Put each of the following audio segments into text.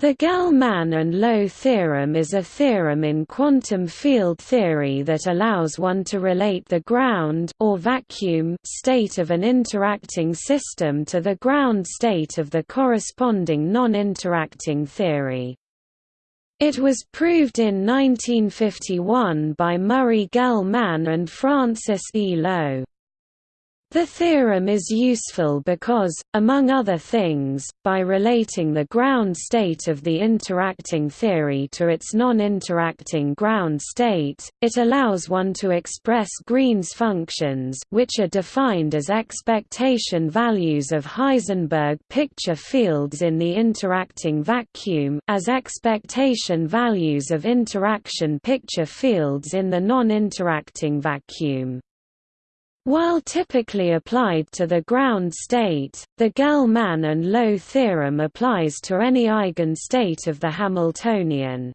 The Gell-Mann and Low theorem is a theorem in quantum field theory that allows one to relate the ground or vacuum state of an interacting system to the ground state of the corresponding non-interacting theory. It was proved in 1951 by Murray Gell-Mann and Francis E. Low. The theorem is useful because, among other things, by relating the ground state of the interacting theory to its non-interacting ground state, it allows one to express Green's functions which are defined as expectation values of Heisenberg picture fields in the interacting vacuum as expectation values of interaction picture fields in the non-interacting vacuum. While typically applied to the ground state, the Gell-Mann and Low theorem applies to any eigenstate of the Hamiltonian.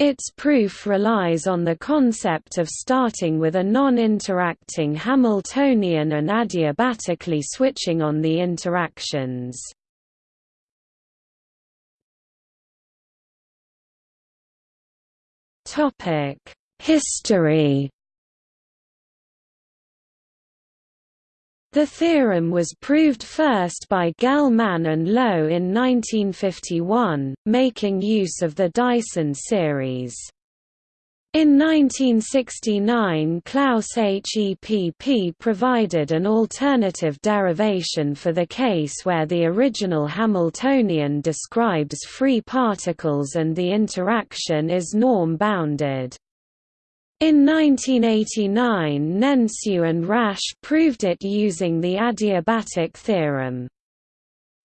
Its proof relies on the concept of starting with a non-interacting Hamiltonian and adiabatically switching on the interactions. History The theorem was proved first by Gell-Mann and Low in 1951, making use of the Dyson series. In 1969 Klaus Hepp provided an alternative derivation for the case where the original Hamiltonian describes free particles and the interaction is norm-bounded. In 1989 Nenciu and Rasche proved it using the adiabatic theorem.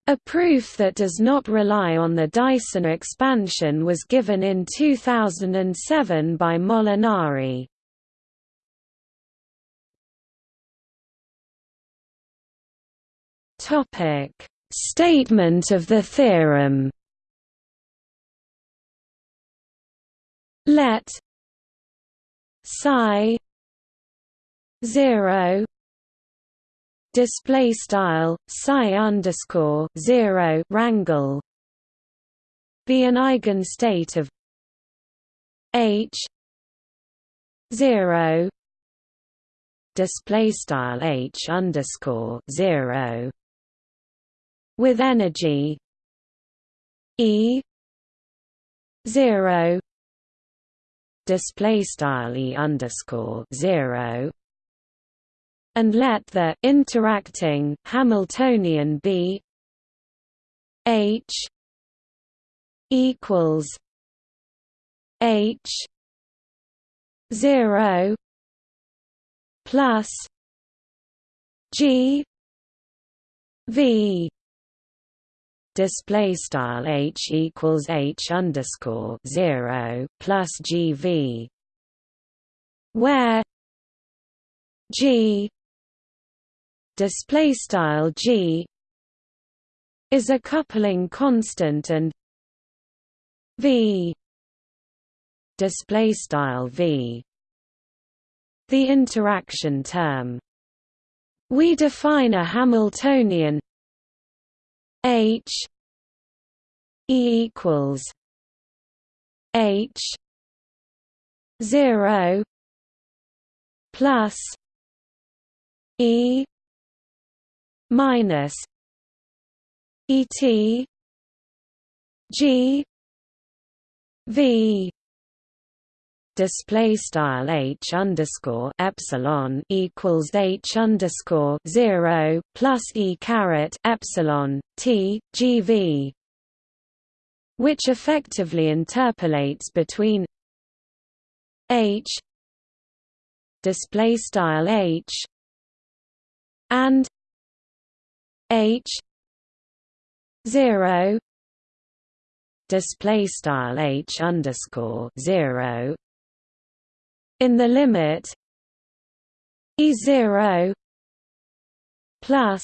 A proof that does not rely on the Dyson expansion was given in 2007 by Molinari. Statement of the theorem Let psi 0 display style psi underscore 0 rangle be an eigenstate of h 0 display style h underscore 0 with energy e 0 display style e underscore zero and let the interacting Hamiltonian be H equals H zero plus G V display style h equals h underscore zero plus gv, where g display style g is a coupling constant and v display style v the interaction term. We define a Hamiltonian H E equals H zero plus E minus E T G V display style h underscore epsilon equals h underscore zero plus e caret epsilon t gv, which effectively interpolates between h display style h and h zero display style h underscore zero in the limit e zero plus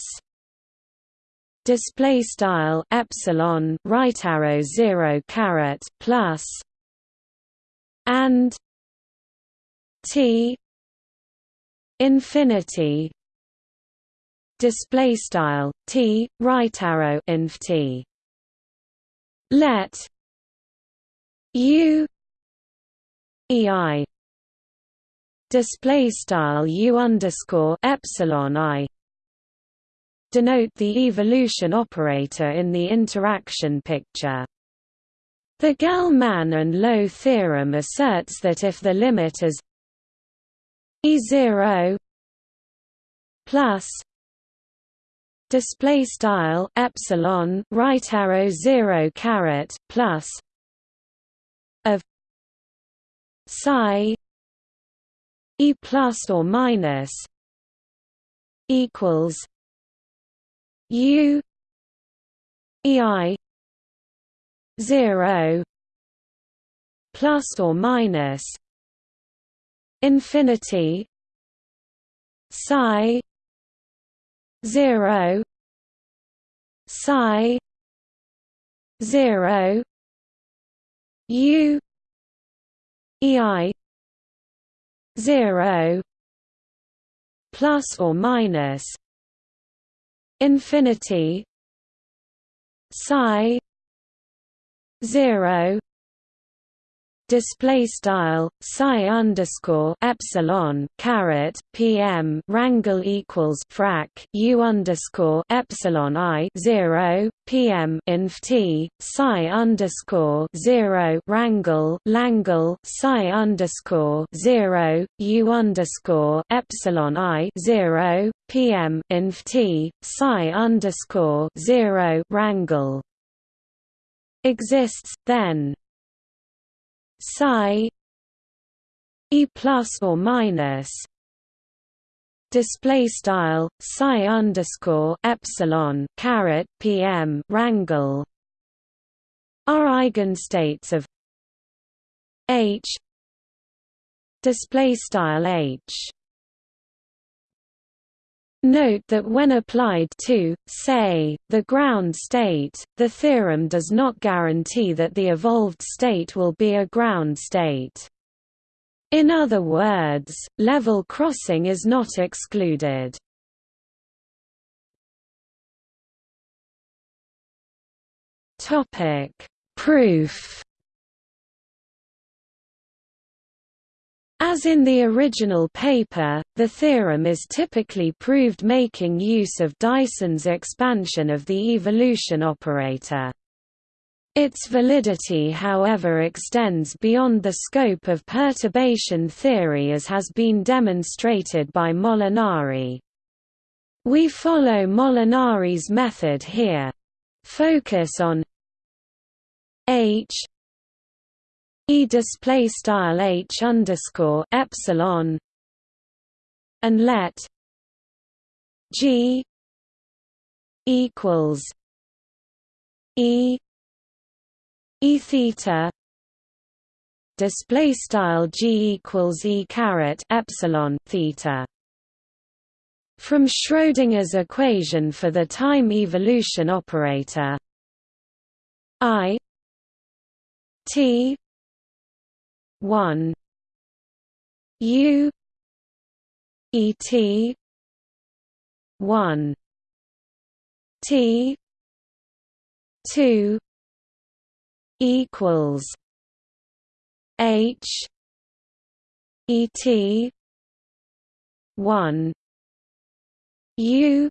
display style epsilon right arrow zero caret plus and t infinity display style t right arrow inf t let u ei display style u underscore epsilon i denote the evolution operator in the interaction picture. The Gell-Mann and Low theorem asserts that if the limit is e0 plus display style epsilon right arrow 0 caret plus of psi e plus or minus equals u ei 0 plus or minus infinity psi 0 psi 0 u ei 0 plus or minus infinity psi 0 display style psi underscore epsilon caret pm rangle equals frac u underscore epsilon i zero pm inf t psi underscore zero rangle langle psi underscore zero u underscore epsilon i zero pm inf t psi underscore zero rangle exists then psi e plus or minus display style psi underscore epsilon caret pm rangle are eigenstates of h display style h Note that when applied to, say, the ground state, the theorem does not guarantee that the evolved state will be a ground state. In other words, level crossing is not excluded. Proof As in the original paper, the theorem is typically proved making use of Dyson's expansion of the evolution operator. Its validity however extends beyond the scope of perturbation theory as has been demonstrated by Molinari. We follow Molinari's method here. Focus on H e display style h underscore epsilon and let g equals e e theta display style g equals e caret epsilon theta. From Schrödinger's equation for the time evolution operator i t 1 U. E. T. one. T. two equals H. E. T. one. U.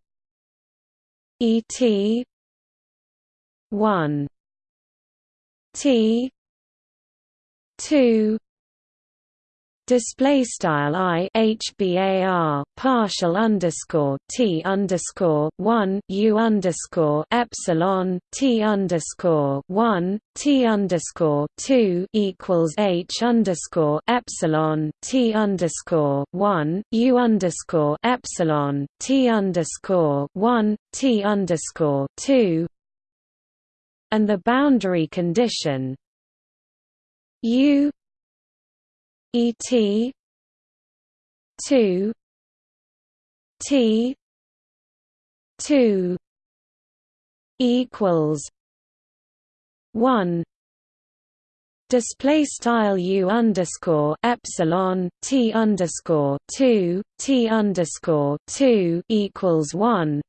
E. T. one. T two. Display style i hbar partial underscore t underscore one u underscore epsilon t underscore one t underscore two equals h underscore epsilon t underscore one u underscore epsilon t underscore one t underscore two. And the boundary condition U E T two T two equals one display style u underscore epsilon t underscore two t underscore two equals one.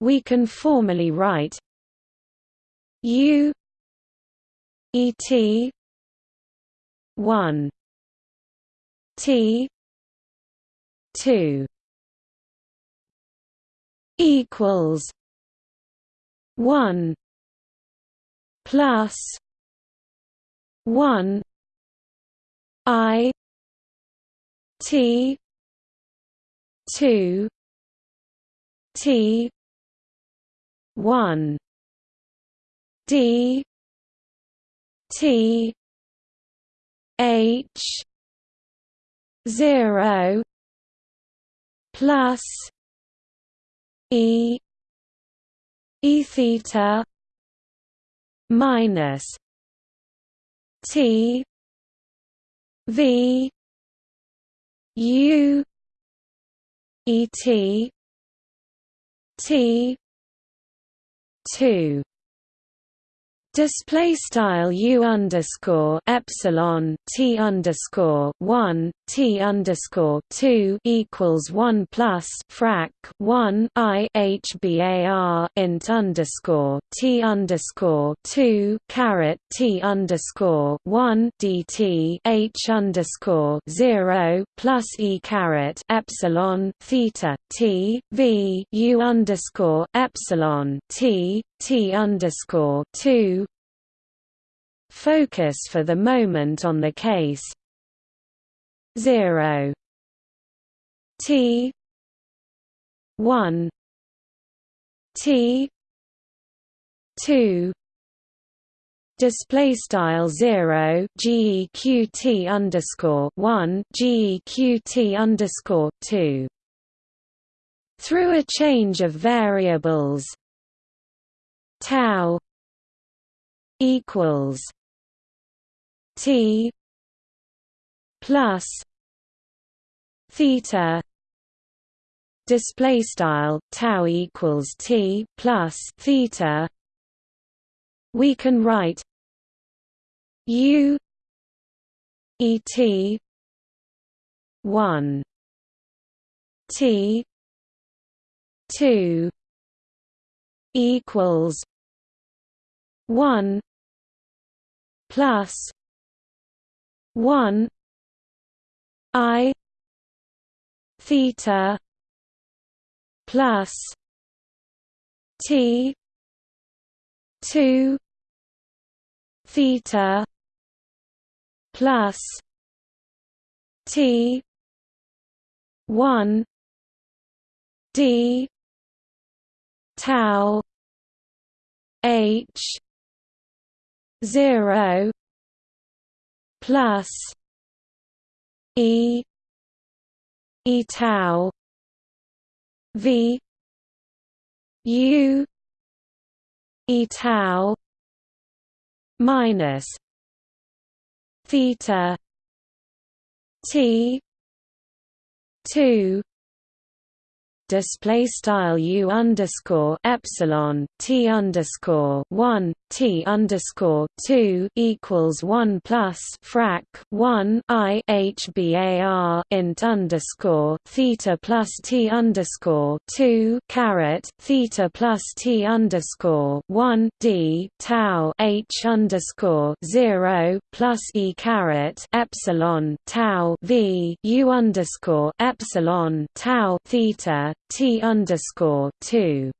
We can formally write U et 1 T two equals one plus one I T two T one D T H zero plus E E theta minus T V U E T T two Display style u underscore epsilon t underscore one t underscore two equals one plus frac one i h bar int underscore t underscore two caret t underscore one dt h underscore zero plus e caret epsilon theta t v u underscore epsilon t T underscore two Focus for the moment on the case. Zero. T. One. T. Two. Display style 0 geqt underscore 1 geqt underscore 2 through a change of variables. Tau equals t plus theta display style tau equals t plus theta. We can write u et 1 t 2 equals one plus one I theta plus T two theta plus T one D tau H zero plus E E tau V U E tau minus theta T two display style u underscore epsilon t underscore one t underscore two equals one plus frac one i h bar int underscore theta plus t underscore two caret theta plus t underscore one d tau h underscore zero plus e caret epsilon tau v u underscore epsilon tau theta T underscore two.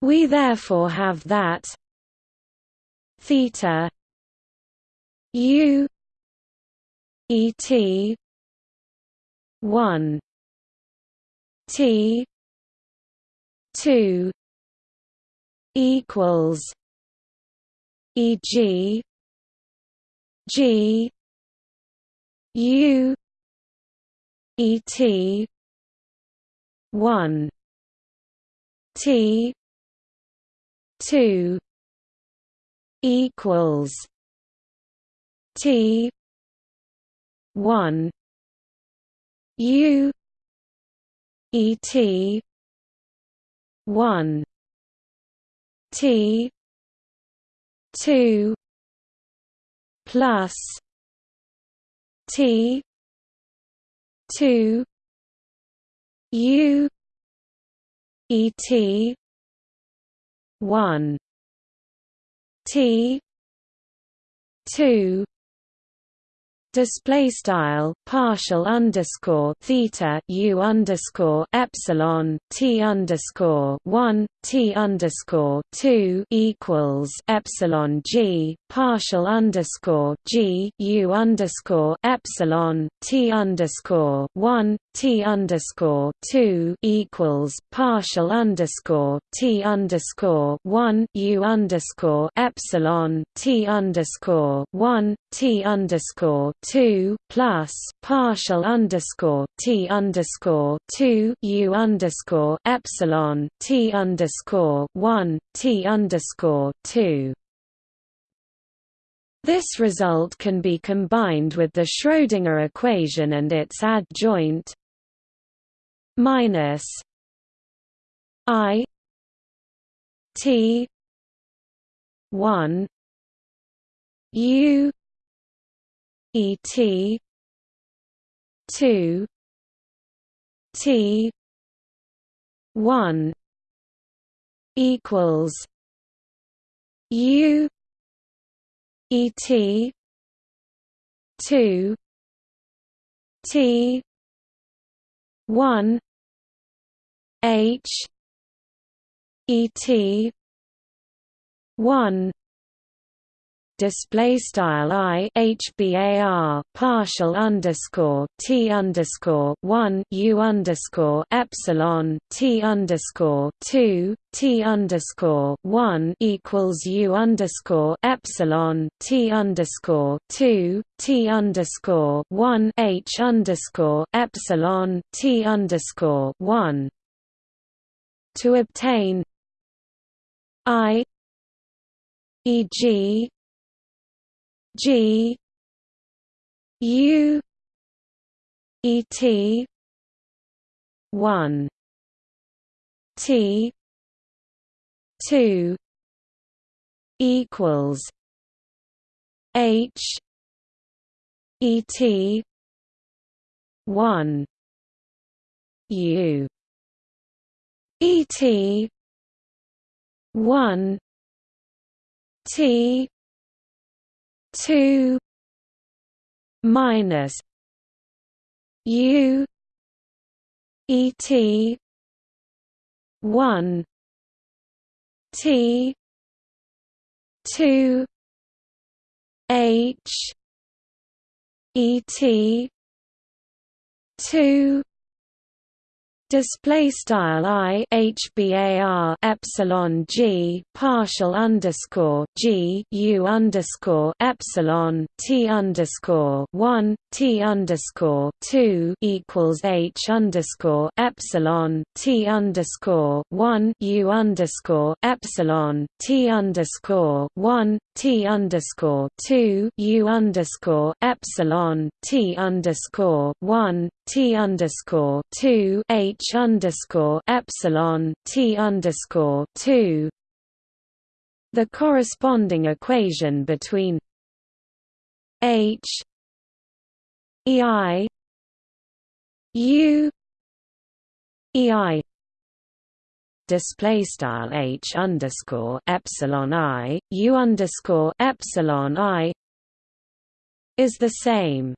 We therefore have that theta U E T one T two equals E G G U E T one T two equals T one U E T one T two plus T two U E T one T two display style partial underscore theta u underscore epsilon t underscore one t underscore two equals epsilon g partial underscore g u underscore epsilon t underscore one t underscore two equals partial underscore t underscore one u underscore epsilon t underscore one t underscore two plus partial underscore t underscore two u underscore epsilon t underscore one t underscore two. This result can be combined with the Schrödinger equation and its adjoint minus i t 1 u E T two T one equals U E T two T one H E T one display style i hbar partial underscore t underscore one u underscore epsilon t underscore two t underscore one equals u underscore epsilon t underscore two t underscore one h underscore epsilon t underscore one to obtain i e.g. G U E T one T two equals H E T one U E T one T two minus U E T one T two H E T two display style i hbar epsilon g partial underscore g u underscore epsilon t underscore one t underscore two equals h underscore epsilon t underscore one u underscore epsilon t underscore one t underscore two u underscore epsilon t underscore one t underscore two h underscore epsilon T underscore two. The corresponding equation between H EI U EI display style H underscore epsilon I U underscore epsilon I is the same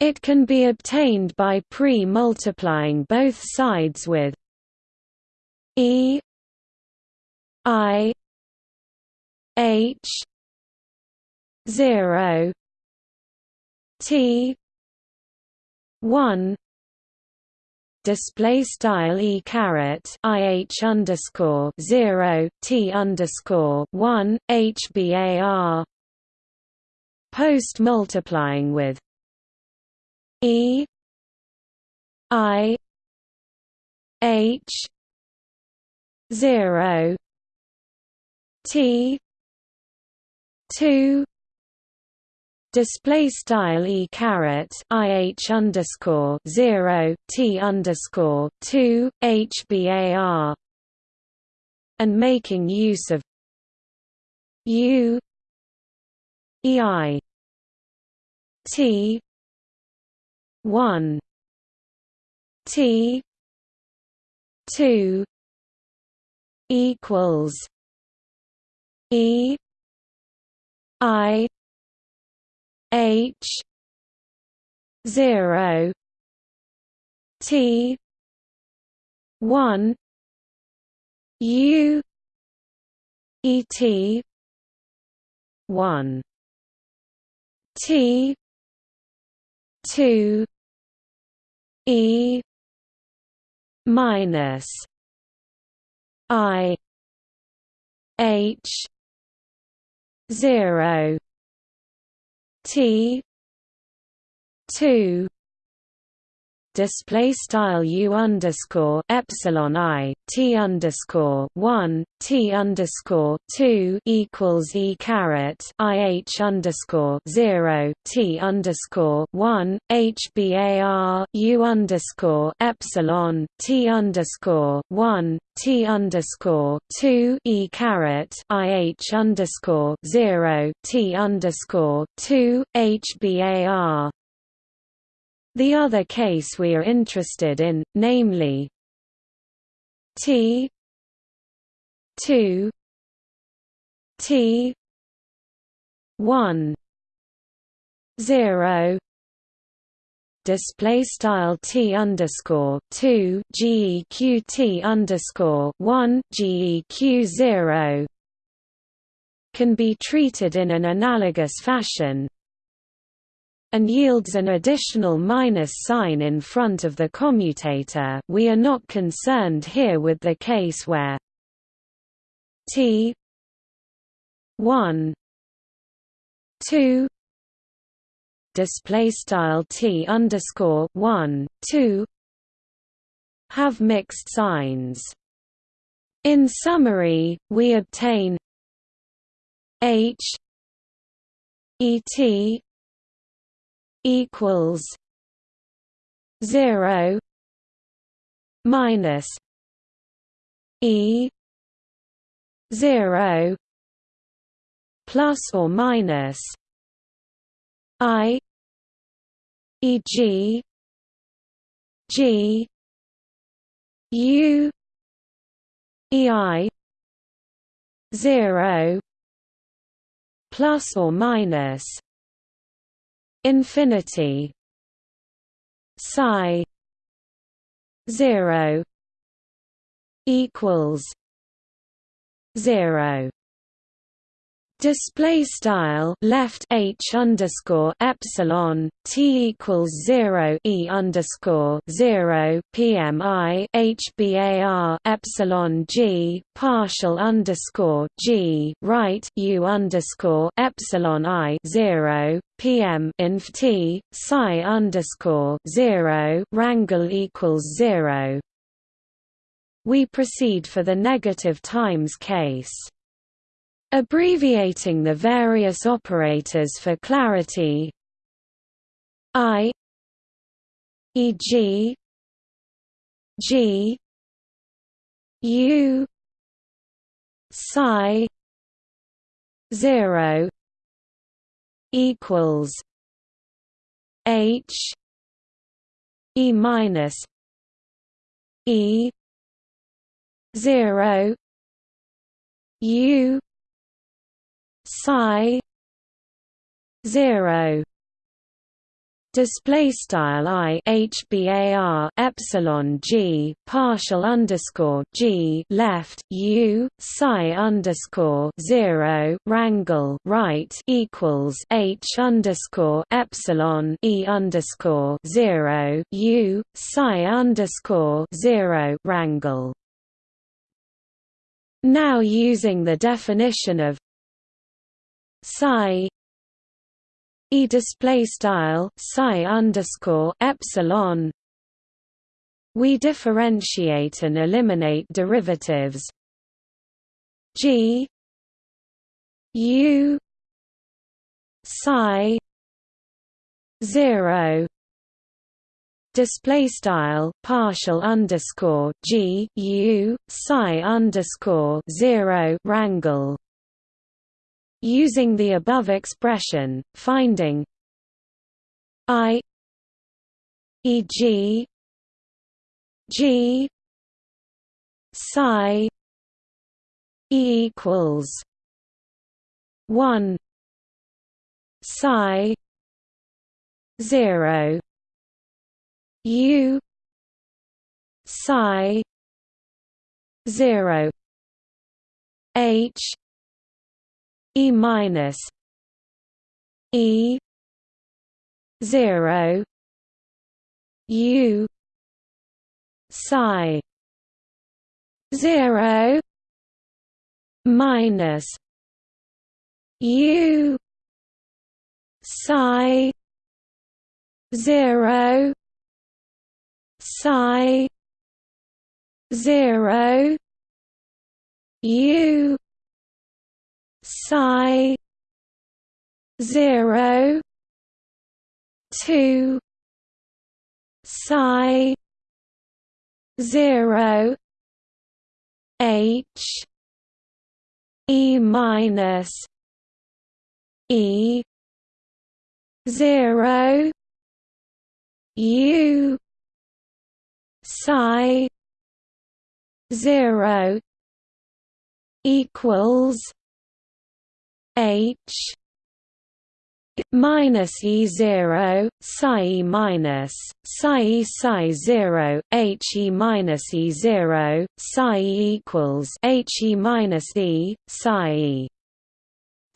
it can be obtained by pre-multiplying both sides with E I H zero T one. Display style e caret ih underscore zero t underscore one hbar post multiplying with E I H zero T two display style e caret ih underscore zero t underscore two hbar and making use of u ei t one T two equals E I H zero T one U E T one T two E minus I H zero T two display style u underscore epsilon i t underscore one t underscore two equals e caret i h underscore zero t underscore one h bar u underscore epsilon t underscore one t underscore two e caret i h underscore zero t underscore two h bar the other case we are interested in, namely T 2 T 1 0 display style t underscore two geq t underscore one geq zero can be treated in an analogous fashion, and yields an additional minus sign in front of the commutator. We are not concerned here with the case where t 1 2 display style t underscore 1 2 have mixed signs. In summary we obtain h et equals zero minus E zero plus or minus I E G G U E I zero plus or minus infinity psi 0 equals 0 Display style left h underscore epsilon t equals zero e underscore zero pmi h bar epsilon g partial underscore g right u underscore epsilon i zero pm inf t psi underscore zero rangle equals zero. We proceed for the negative times case. Abbreviating the various operators for clarity I e.g. G U psi 0 equals H E minus E zero U psi 0 display style i h bar epsilon g partial underscore g left u psi underscore zero rangle right equals h underscore epsilon e underscore zero u psi underscore zero rangle. Now using the definition of psi e display style psi underscore epsilon. We differentiate and eliminate derivatives. G u psi 0 display style partial underscore g u psi underscore 0 rangle Using the above expression, finding I e.g. G psi E equals one psi 0 u psi 0 h e minus e 0 u psi 0 minus u psi 0 psi 0 u psi 0 2 psi 0 h e minus e 0 u psi 0 equals h minus e zero psi e minus psi e psi zero h e minus e zero psi equals h e minus e psi e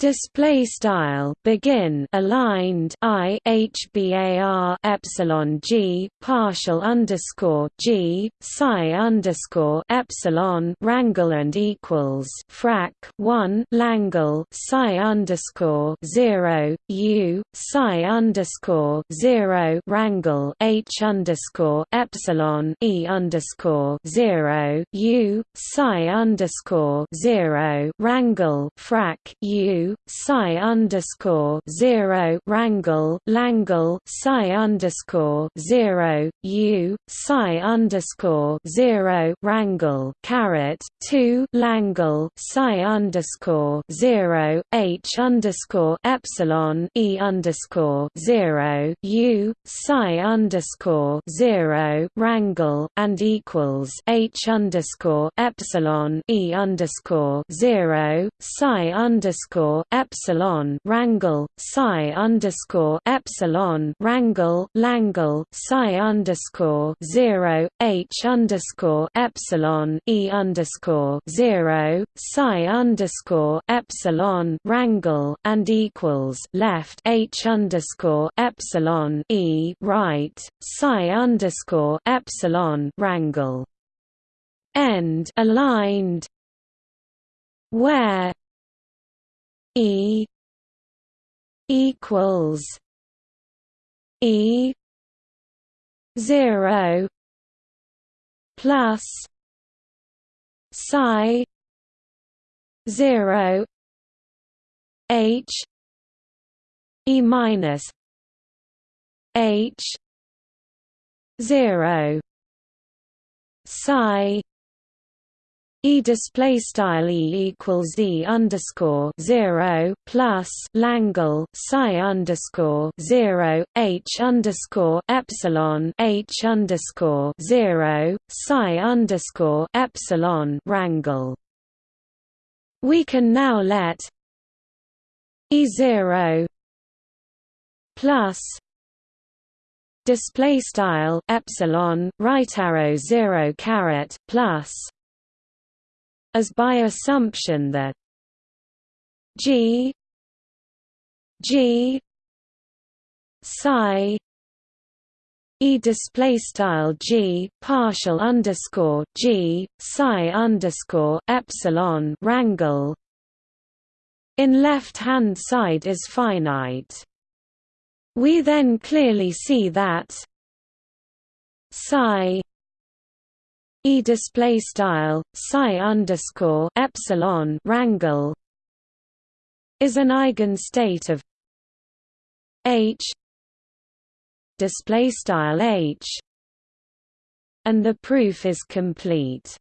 display style begin aligned i hbar epsilon g partial underscore g psi underscore epsilon rangle and equals frac 1 langle psi underscore 0 u psi underscore 0 rangle h underscore epsilon e underscore 0 u psi underscore 0 rangle frac u psi underscore zero rangle langle psi underscore zero u psi underscore zero rangle caret two langle psi underscore zero h underscore epsilon e underscore zero u psi underscore zero rangle and equals h underscore epsilon e underscore zero psi underscore epsilon rangle psi underscore epsilon rangle langle psi underscore zero h underscore epsilon e underscore zero psi underscore epsilon rangle and equals left h underscore epsilon e right psi underscore epsilon rangle end aligned. Where E equals E zero plus psi zero H E minus H zero psi E display style E equals E underscore zero plus Langle psi underscore zero H underscore epsilon H underscore zero psi underscore epsilon rangle. We can now let E zero plus display style epsilon right arrow zero caret plus as by assumption that G G psi E display style G partial underscore G psi underscore epsilon rangle in left hand side is finite. We then clearly see that psi E display style psi underscore epsilon rangle is an eigenstate of H display style H and the proof is complete